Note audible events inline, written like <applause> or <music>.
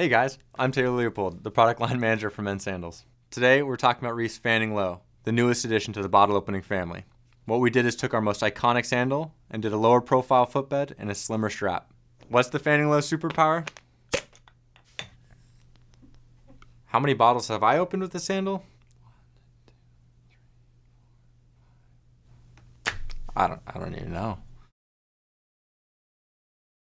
Hey guys, I'm Taylor Leopold, the product line <laughs> manager for Men's Sandals. Today we're talking about Reef Fanning Low, the newest addition to the bottle opening family. What we did is took our most iconic sandal and did a lower profile footbed and a slimmer strap. What's the Fanning Low superpower? How many bottles have I opened with this sandal? I don't I don't even know.